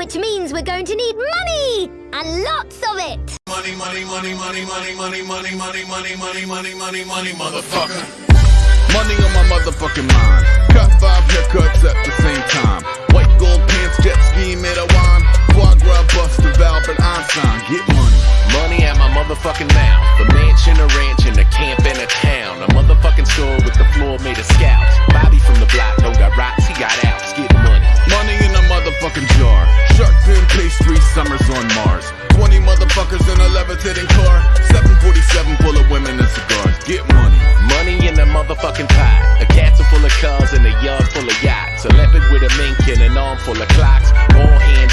which means we're going to need money! And lots of it! Money, money, money, money, money, money, money, money, money, money, money, money, money, motherfucker. Money on my motherfucking mind. Cut five haircuts at the same time. White gold pants, jet ski made of wine. Foie gras, bust of Albert Einstein. Get money. Money at my motherfucking mouth. The mansion, a ranch, and a camp in a town. A motherfucking store with the floor made of scouts. Bobby summers on Mars. 20 motherfuckers in a levitating car. 747 full of women and cigars. Get money. Money in a motherfucking pot. A castle full of cars and a yard full of yachts. A leopard with a mink and an arm full of clocks. All hand